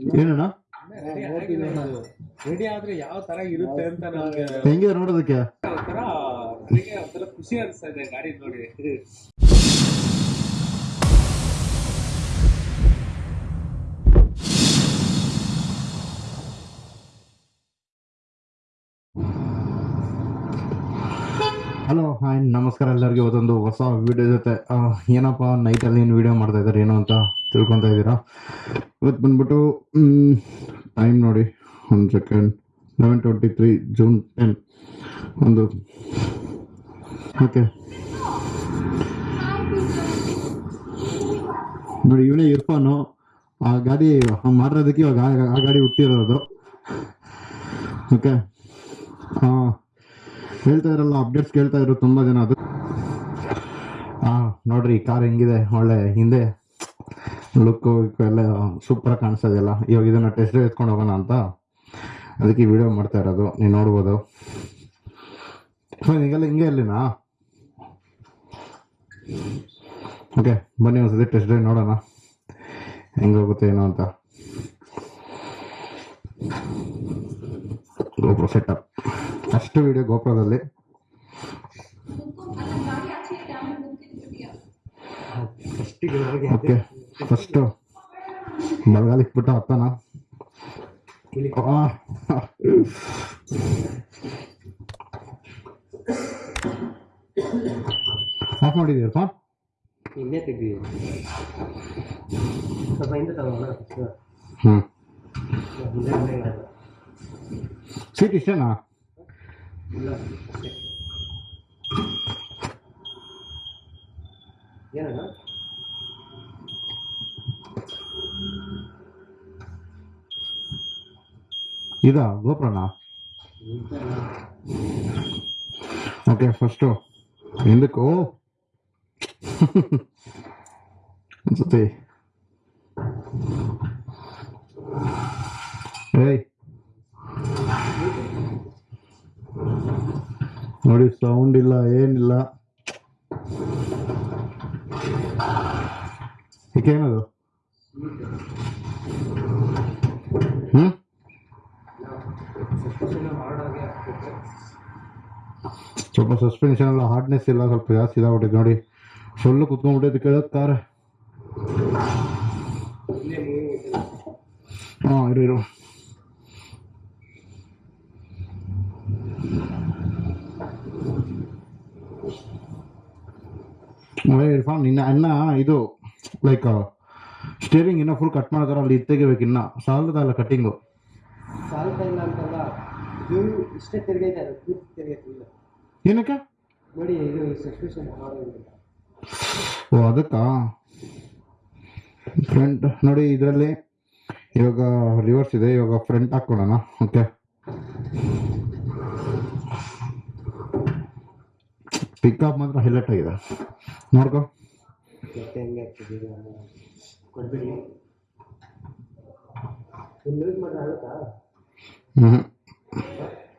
ಏನಣ್ಣ? ರೆಡಿ ಆದ್ರೆ ಯಾವ ತರ ಇರುತ್ತೆ ಅಂತ ನಮ್ಗೆ ಹೆಂಗೆ ನೋಡೋದಕ್ಕೆ? ಒಂಥರ ಒಂಥರ ಖುಷಿ ಅನಿಸ್ತಾ ಇದೆ ಗಾಡಿ ನೋಡಿ. ಹಲೋ ಹಾಯ್ ನಮಸ್ಕಾರ ಎಲ್ಲರಿಗೂ. ಇವತ್ತೊಂದು ಹೊಸ ವಿಡಿಯೋ ಜೊತೆ. ಏನಪ್ಪ ನೈಟಲ್ಲಿ ಏನು ವಿಡಿಯೋ ಮಾಡ್ತಾ ಇದ್ದಾರೆ ಏನು ಅಂತ? ತಿಳ್ಕೊತಾ ಇದ್ದೀರಾ ಇವತ್ತು ಬಂದ್ಬಿಟ್ಟು ಟೈಮ್ ನೋಡಿ, ಒಂದು second eleven twenty three June ten ಒಂದು. ಓಕೆ. ನೋಡಿ, ಇವನೇ ಇರ್ಫಾನು ಆ ಗಾಡಿ ಮಾಡಿರೋದಕ್ಕೆ ಇವಾಗ ಆ- ಗಾಡಿ ಹುಟ್ಟಿರೋದು. ಓಕೆ. ಹೇಳ್ತಾ ಇರಲ್ಲ ಅಪ್ಡೇಟ್ಸ್ ಕೇಳ್ತಾ ಇದ್ರು ತುಂಬ ಜನ. ಅದು ಹಾಂ ನೋಡ್ರಿ ಕಾರ್ ಹೆಂಗಿದೆ? ಒಳ್ಳೆ, ಹಿಂದೆ? ಲುಕ್ ಎಲ್ಲ ಸೂಪರಾಗಿ ಕಾಣಿಸೋದಿಲ್ಲ. ಇವಾಗ ಇದನ್ನ ಟೆಸ್ಟ್ ಎತ್ಕೊಂಡು ಹೋಗೋಣ ಅಂತ. ಅದಕ್ಕೆ ವಿಡಿಯೋ ಮಾಡ್ತಾ ಇರೋದು. ನೀವು ನೋಡ್ಬೋದು. ಈಗೆಲ್ಲ ಹಿಂಗೆ ಇರಲಿನಾ ಓಕೆ ಬನ್ನಿ ಒಂದ್ಸತಿ ಟೆಸ್ಟ್ ಡ್ರೈವ್ ನೋಡೋಣ. ಹೆಂಗೆ ಹೋಗುತ್ತೆ ಏನೋ ಅಂತ. ಗೋಪ್ರೋ ಸೆಟಪ್ ಫಸ್ಟ್ ವಿಡಿಯೋ ಗೋಪ್ರೋದಲ್ಲಿ ಓಕೆ ಫಸ್ಟು ಮಳೆಗಾಲಕ್ಕೆ ಬಿಟ್ಟ ಹತ್ತನ ಆಫ್ ಮಾಡಿದ್ದೀರಪ್ಪ ಇನ್ನೇ ತೆಗ್ದಿದೆ. ಸ್ವಲ್ಪ ಹಿಂದೆ ತಗೋಣ. ಹ್ಞೂ. ಸೀಟ್ ಇಷ್ಟೇನಾ? ಏನಣ್ಣ ಇದಾ ಗೋಪ್ರೋನಾ ಓಕೆ ಫಸ್ಟು ಹಿಂದಕ್ಕೆ ಓ ಅನ್ಸುತ್ತೆ ಏಯ್ ನೋಡಿ ಸೌಂಡ್ ಇಲ್ಲ ಏನಿಲ್ಲ ಏನದು ಹ್ಮ್ ಸಸ್ಪೆನ್ಷನ್ ಹಾರ್ಡಾಗಿ ಹಾಕ್ಬೇಕು ಸ್ವಲ್ಪ ಸಸ್ಪೆನ್ಷನ್ ಎಲ್ಲ ಹಾರ್ಡ್ನೆಸ್ ಇಲ್ಲ ಸ್ವಲ್ಪ ಜಾಸ್ತಿ ಇದಾಗ್ಬಿಟ್ಟಿದೆ ನೋಡಿ. ಫುಲ್ ಕುತ್ಕೊಂಡ್ಬಿಟ್ಟಿದ್ದು ಕೇಳೋದು ಕಾರ್ ಹಾಂ, ಇರು ಇರು. ಇರ್ಫಾನ್, ನಿನ್ನ ಅನ್ನ ಇದು ಲೈಕ್ ಸ್ಟೇರಿಂಗ್ ಇನ್ನೂ ಫುಲ್ ಕಟ್ ಮಾಡ್ತಾರೆ ಅಲ್ಲಿ ಇದು ತೆಗಿಬೇಕು ಇನ್ನ ಸಾಲದಲ್ಲ ಕಟ್ಟಿಂಗು ಸಾಲದ ಇಲ್ಲ ಅಂತಲ್ಲ ಇಷ್ಟೇ ತಿರುಗೈತೆ ಅದು ಏನಕ್ಕೆ? ಓ ಅದಕ್ಕಾ? ಫ್ರಂಟ್ ನೋಡಿ ಇದರಲ್ಲಿ ಇವಾಗ ರಿವರ್ಸ್ ಇದೆ. ಇವಾಗ ಫ್ರಂಟ್ ಹಾಕ್ಕೊಳ್ಳೋಣ. ಓಕೆ ಪಿಕಪ್ ಮಾತ್ರ ಹೈಲೈಟ್ ಆಗಿದೆ. ನೋಡ್ಕೊ.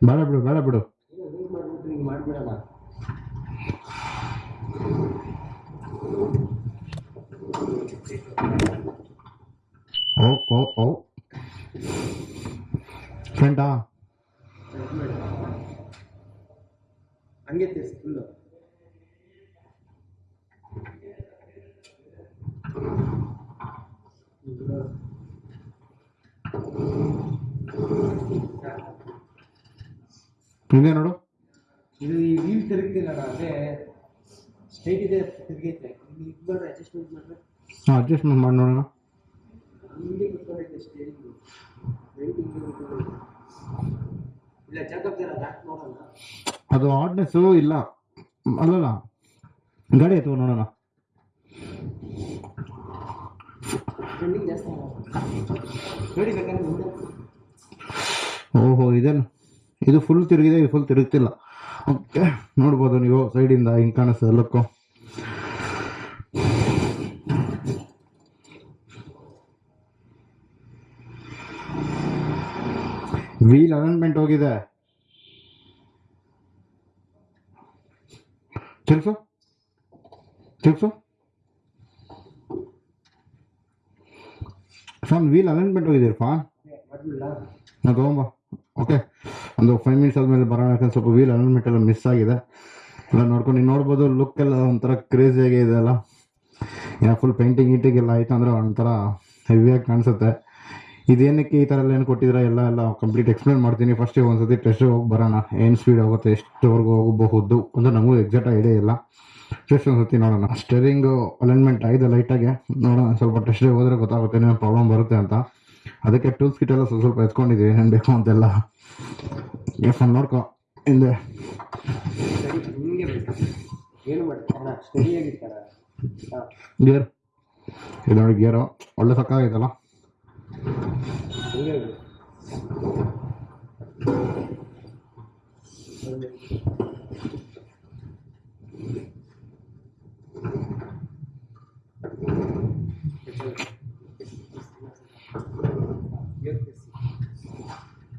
ಬೇಡ ಬಿಡು ಬೇಡ ಬಿಡು. ಇಲ್ಲ ಯೂಸ್ ಮಾಡಿಬಿಟ್ಟು ಹಿಂಗೆ ಮಾಡಿಬಿಡೋಣ ಓ ಓ ಓ ಫ್ರಂಟಾ ಹಂಗೆ ತಿರ್ಸಿ ಫುಲ್ಲು ಹಿಂದೆ ನೋಡು ಇದು ಈ ವೀಲ್ ತಿರುಗ್ತಿಲ್ಲಣ್ಣ ಅದೇ ಸ್ಟ್ರೈಟ್ ಇದೆ ತಿರುಗೈತೆ. ಇಲ್ಲಿ ಇದು ಮಾಡಿದ್ರೆ ಅಡ್ಜಸ್ಟ್ಮೆಂಟ್ ಮಾಡಿದ್ರೆ ಹಾಂ ಅಡ್ಜಸ್ಟ್ಮೆಂಟ್ ಮಾಡಿ ನೋಡೋಣ. ಹಿಂಗೆ ಕುತ್ಕೊಂಡೈತೆ ಸ್ಟೇರಿಂಗು ಇಲ್ಲ ಚೆಕಪ್ ದಾಟ್ ನೋಡೋಣ. ಅದು ಹಾರ್ಡ್ನೆಸ್ಸು ಇಲ್ಲ. ಅಲ್ಲಲ್ಲ ಗಾಡಿ ಆಯ್ತು ನೋಡೋಣ. ಓಹೋ ಇದೇನು ಇದು ಫುಲ್ ತಿರುಗಿದೆ ಇದು ಫುಲ್ ತಿರುಗ್ತಿಲ್ಲ. ಓಕೆ ನೋಡ್ಬೋದು ನೀವು ಸೈಡಿಂದ ಹಿಂಗೆ ಕಾಣಿಸ್ತದೆ ಲುಕ್ಕು ವೀಲ್ ಅಲೈನ್ಮೆಂಟ್ ಹೋಗಿದೆ. ತಿರ್ಸು ತಿರ್ಸು ಸಾಮ್ ವೀಲ್ ಅಲೈನ್ಮೆಂಟ್ ಹೋಗಿದೆ ಫಾನ್ ನಾ ತಗೊಂಬ. ಓಕೆ ಒಂದು ಫೈವ್ ಮಿನಿಟ್ಸ್ ಆದಮೇಲೆ ಬರೋಣ ಯಾಕಂದ್ರೆ ಸ್ವಲ್ಪ ವೀಲ್ ಅಲೈನ್ಮೆಂಟ್ ಎಲ್ಲ ಮಿಸ್ ಆಗಿದೆ. ಎಲ್ಲ ನೋಡ್ಕೊಂಡು ನೀವು ನೋಡ್ಬೋದು ಲುಕ್ ಎಲ್ಲ ಒಂಥರ ಕ್ರೇಜಿಯಾಗಿ ಇದೆ ಅಲ್ಲ. ಯಾ ಫುಲ್ ಪೇಂಟಿಂಗ್ ಗೀಟಿಂಗ್ ಎಲ್ಲ ಆಯ್ತು ಅಂದ್ರೆ ಒಂಥರ ಹೆವಿಯಾಗಿ ಕಾಣಿಸುತ್ತೆ. ಇದೇನಕ್ಕೆ ಈ ಥರ ಎಲ್ಲ ಏನು ಕೊಟ್ಟಿದ್ರೆ ಎಲ್ಲ ಎಲ್ಲ ಕಂಪ್ಲೀಟ್ ಎಕ್ಸ್ಪ್ಲೇನ್ ಮಾಡ್ತೀನಿ. ಫಸ್ಟಿಗೆ ಒಂದ್ಸತಿ ಟೆಸ್ಟ್ ಹೋಗಿ ಬರೋಣ. ಏನು ಸ್ಪೀಡ್ ಆಗುತ್ತೆ ಎಷ್ಟುವರೆಗೂ ಹೋಗಬಹುದು ಅಂದರೆ ನಮಗೂ ಎಕ್ಸಾಕ್ಟ್ ಐಡಿಯಾ ಇಲ್ಲ. ಟೆಸ್ಟ್ ಒಂದ್ಸತಿ ನೋಡೋಣ. ಸ್ಟೇರಿಂಗು ಅಲೈನ್ಮೆಂಟ್ ಆಗಿದೆ ಲೈಟಾಗೆ ನೋಡೋಣ, ಸ್ವಲ್ಪ ಟೆಸ್ಟ್ ಹೋದ್ರೆ ಗೊತ್ತಾಗುತ್ತೆ, ಏನೇನು ಪ್ರಾಬ್ಲಮ್ ಬರುತ್ತೆ ಅಂತ. ಅದಕ್ಕೆ ಟೂಲ್ಸ್ ಕಿಟ್ ಎಲ್ಲ ಸ್ವಲ್ಪ ಸ್ವಲ್ಪ ಎತ್ಕೊಂಡಿದ್ದೀವಿ ಏನೇನು ಬೇಕು ಅಂತೆಲ್ಲ. ಎಫ್ ನೋಡ್ಕೊ ಹಿಂದೆ ಸರಿ ಹಿಂಗೆ ಬೇಕು ಏನು ಮಾಡ್ತಾರೆ ಅಣ್ಣ ಸ್ಟಡಿ ಆಗಿರ್ತಾರ ಹಾಂ ಗೇರ್ ಇದು ನೋಡಿ ಗೇರು ಒಳ್ಳೆ ಸಕ್ಕಾಗೈತಲ್ಲ ಹಿಂಗೆ ಬೇಕು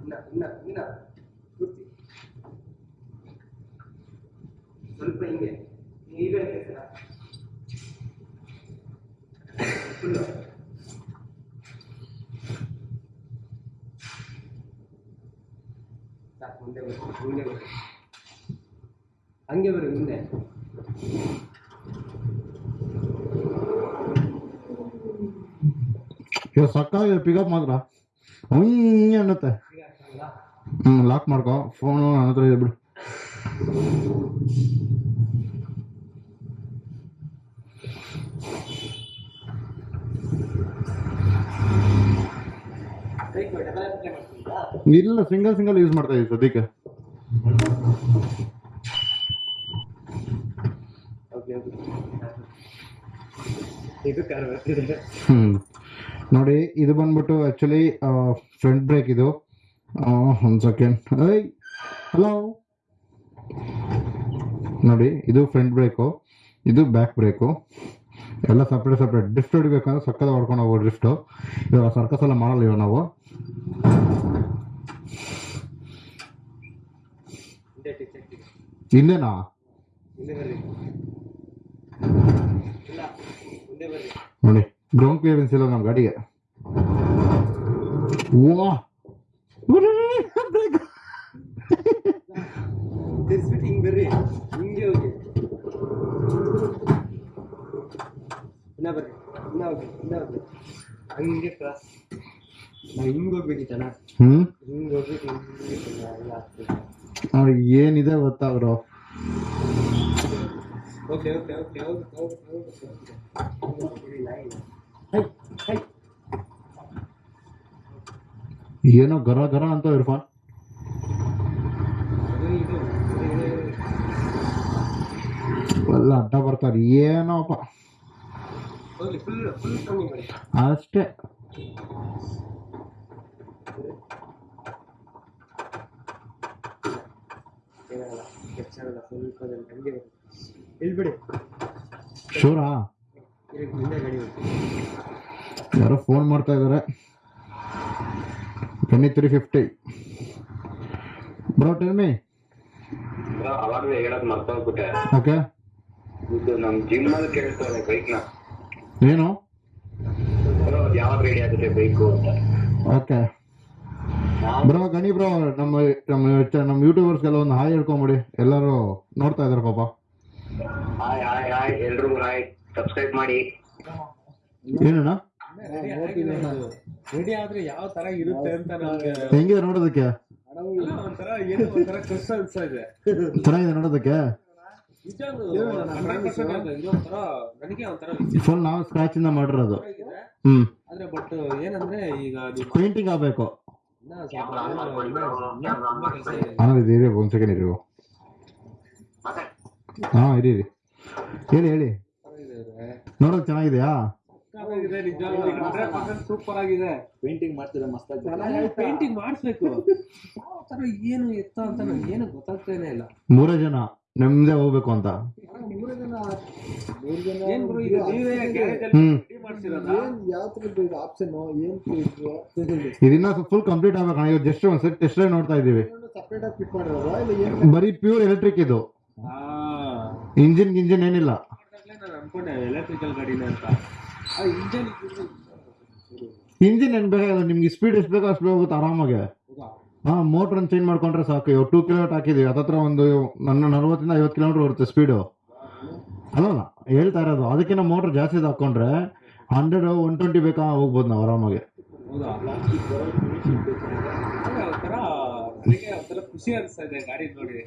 ಇನ್ನ ಇನ್ನ ಇನ್ನ ಪೂರ್ತಿ ಸ್ವಲ್ಪ ಹಿಂಗೆ ಈಗ ಫುಲ್ಲು ಸಾಕು ಮುಂದೆ ಬನ್ನಿ ಮುಂದೆ ಬನ್ನಿ ಹಂಗೆ ಬರ್ರಿ ಮುಂದೆ ಇದು ಸಕ್ಕಾಗಿದೆ ಪಿಕಪ್ ಮಾತ್ರ ಹುಂಗೆ ಅನ್ನುತ್ತೆ ಈಗ ಆಗ್ತದಲ್ಲ? ಹ್ಞೂ ಲಾಕ್ ಮಾಡ್ಕೊ ಫೋನು ನನ್ನ ಹತ್ರ ಇದೆ ಬಿಡು ಇಲ್ಲ ಸಿಂಗಲ್ ಸಿಂಗಲ್ ಯೂಸ್ ಮಾಡ್ತಾ ಇದ್ದೀವಿ ಸದ್ಯಕ್ಕೆ. ನೋಡಿ, ಇದು ಬಂದ್ಬಿಟ್ಟು ಆಕ್ಚುಲಿ ಫ್ರಂಟ್ ಬ್ರೇಕ್ ಇದು. ಒಂದು ಸೆಕೆಂಡ್ ಹಲೋ ನೋಡಿ, ಇದು ಫ್ರಂಟ್ ಬ್ರೇಕು ಇದು ಬ್ಯಾಕ್ ಬ್ರೇಕು ಎಲ್ಲ ಸಪ್ರೇಟ್ ಸಪ್ರೇಟ್ ಡ್ರಿಫ್ಟ್ ಹೊಡಿಬೇಕಂದ್ರೆ ಸಕ್ಕದ ಹೊಡ್ಕೊಂಡು ಹೋಗೋ ಡ್ರಿಫ್ಟು ಇವಾಗ ಸರ್ಕಸ್ ಎಲ್ಲ ಮಾಡಲ್ಲ ಇವಾಗ ನಾವು ಹಿಂದೆ ಟಿಕ್ ಚೆಕ್ ಇದೆ. ಹಿಂದೆನಾ ಮುಂದೆ ಬರ್ರಿ ಇಲ್ಲ ಮುಂದೆ ಬರ್ರಿ ನೋಡಿ ಗ್ರೌಂಡ್ ಕ್ಲಿಯರೆನ್ಸ್ ಇಲ್ಲ ನಮ್ಮ ಗಾಡಿಗೆ ವಾ ಹೋಗಿ ಹಿಂಗ್ ಹೋಗ್ಬೇಕಿತ್ತಣ್ಣ ಹ್ಞೂ ಹಿಂಗ್ ಹಿಂಗೆ ಆಗ್ತದೆ. ನೋಡಿ ಏನಿದೆ ಗೊತ್ತಾ ಬ್ರೋ ಓಕೆ ಓಕೆ ಓಕೆ ಹೋಗಿ ಹೋಗಿ ಹೋಗಿ ಹೈ ಹೈ. ಏನೋ ಗರ ಗರ ಅಂತ ಇರ್ಫಾನ್. ಎಲ್ಲ ಅಡ್ಡ ಬರ್ತಾರೆ. ಏನೋಪ್ಪ ಹೋಗ್ಲಿ ಫುಲ್ ಫುಲ್ ಕಮ್ಮಿ ಮಾಡಿ ಅಷ್ಟೇ. ಶೂರಾ? ಯಾರೋ ಫೋನ್ ಮಾಡ್ತಾ ಇದ್ದಾರೆ twenty three fifty bro tell me okay ಇದು ನಮ್ ಜಿಮ್ ಅಲ್ಲಿ ಕೇಳ್ತಾರೆ ಬೈಕ್ನ. ಏನು? ಯಾವಾಗ ರೆಡಿ ಆಗುತ್ತೆ ಬೈಕು ಅಂತ. ಓಕೆ. ಬ್ರೋ ಗಣಿ ಬ್ರೋ ನಮ್ಮ ನಮ್ಮ ಯೂಟ್ಯೂಬರ್ಸ್ ನಮ್ಮ ಯೂಟ್ಯೂಬರ್ಸ್ಗೆಲ್ಲ ಒಂದು ಹಾಯ್ ಹೇಳ್ಕೊಂಬಿಡಿ. ಎಲ್ಲರೂ ನೋಡ್ತಾ ಇದ್ದಾರೆ ಪಾಪ. ಹಾಯ್ ಹಾಯ್ ಹಾಯ್ ಎಲ್ರಿಗೂ ಹಾಯ್. ಸಬ್ಸ್ಕ್ರೈಬ್ ಮಾಡಿ. ಏನಣ್ಣ? ರೆಡಿ ಆದ್ರೆ ಯಾವ ತರ ಇರುತ್ತೆ ಅಂತ ನಮ್ಗೆ ಹೆಂಗಿದೆ ನೋಡೋದಕ್ಕೆ? ಒಂಥರ ಏನೋ ಒಂಥರ ಕಷ್ಟ ಅನ್ಸ್ತಾ ಇದೆ. ಚೆನ್ನಾಗಿದೆ ನೋಡೋದಕ್ಕೆ? ಫುಲ್ ನಾವು ಸ್ಕ್ರಾಚ್ ಇಂದ ಮಾಡಿರೋದು. ಹ್ಮ್. ಆದ್ರೆ ಬಟ್ ಏನಂದ್ರೆ ಈಗ ಪೇಂಟಿಂಗ್ ಆಗ್ಬೇಕು. ಆಮೇಲೆ ಇರಿ ಒಂದು ಸೆಕೆಂಡ್ ಇರಿ ಹಾ ಇರಿ ಇರಿ. ಹೇಳಿ ಹೇಳಿ. ನೋಡೋದು ಚೆನ್ನಾಗಿದೆಯಾ? ಸಕ್ಕತ್ತಾಗಿದೆ ನಿಜವಾಗ್ಲೂ 100% ಸೂಪರ್ ಆಗಿದೆ. ಪೇಂಟಿಂಗ್ ಮಾಡ್ತಿದ್ರೆ ಮಸ್ತಾಗಿ ಪೇಂಟಿಂಗ್ ಮಾಡಿಸ್ಬೇಕು. ಏನು ಎತ್ತ ಅಂತ ಏನು ಗೊತ್ತಾಗ್ತಾನೆ ಇಲ್ಲ. ಮೂರೇ ಜನ. ನೆಮ್ಮದಿ ಹೋಗ್ಬೇಕು ಅಂತ. ಏನ್ ಗುರು ಇದು ನೀವೇ ಗ್ಯಾರೇಜ್ ಅಲ್ಲಿ ರೆಡಿ ಮಾಡ್ಸಿರೋದಾ? ಏನ್ ಯಾವ ತರದ್ದು ಆಪ್ಷನ್ ಏನ್ ಇದನ್ನ ಫುಲ್ ಕಂಪ್ಲೀಟ್ ಆಗ್ಬೇಕು ಇವತ್ತು ಜಸ್ಟ್ ಒಂದ್ ಸೆಟ್ ಟೆಸ್ಟ್ ನೋಡ್ತಾ ಇದೀವಿ ಸಪ್ರೇಟ್ ಆಗಿ ಫಿಟ್ ಮಾಡಿರೋದು? ಇಲ್ಲ ಏನ್ ಬರೀ ಪ್ಯೂರ್ ಎಲೆಕ್ಟ್ರಿಕ್ ಇದು. ಆ ಇಂಜಿನ್ ಗಿಂಜಿನ್ ಏನಿಲ್ಲ. ಅನ್ಕೊಂಡೆ ಎಲೆಕ್ಟ್ರಿಕಲ್ ಗಾಡಿನ ಅಂತ. ಆ ಇಂಜನ್ ಇಂಜಿನ್ ಏನ್ ಬೇಕಾಗಿಲ್ಲ ನಿಮ್ಗೆ ಸ್ಪೀಡ್ ಎಷ್ಟು ಬೇಕೋ ಅಷ್ಟು ಹೋಗುತ್ತೆ ಆರಾಮಾಗಿ. ಹಾ ಮೋಟರ್ ಚೇಂಜ್ ಮಾಡ್ಕೊಂಡ್ರೆ ಸಾಕು. ಇವಾಗ ಟೂ ಕಿಲೋಮೀಟರ್ ಹಾಕಿದೀವಿ ಅದತ್ರ ಒಂದು ನನ್ನ ನಲ್ವತ್ತರಿಂದ ಐವತ್ತು ಕಿಲೋಮೀಟರ್ ಬರುತ್ತೆ ಸ್ಪೀಡು ಅಲ್ಲಲ್ಲ, ಹೇಳ್ತಾ ಇರೋದು. ಅದಕ್ಕಿಂತ ಮೋಟರ್ ಜಾಸ್ತಿ ಹಾಕೊಂಡ್ರೆ ಹಂಡ್ರೆಡ್ ಒನ್ ಟ್ವೆಂಟಿ ಬೇಕಾ ಹೋಗ್ಬೋದು ನಾವು ಆರಾಮಾಗಿ. ಖುಷಿ ಅನಿಸ್ತಾ ಇದೆ ಗಾಡಿ ನೋಡಿ.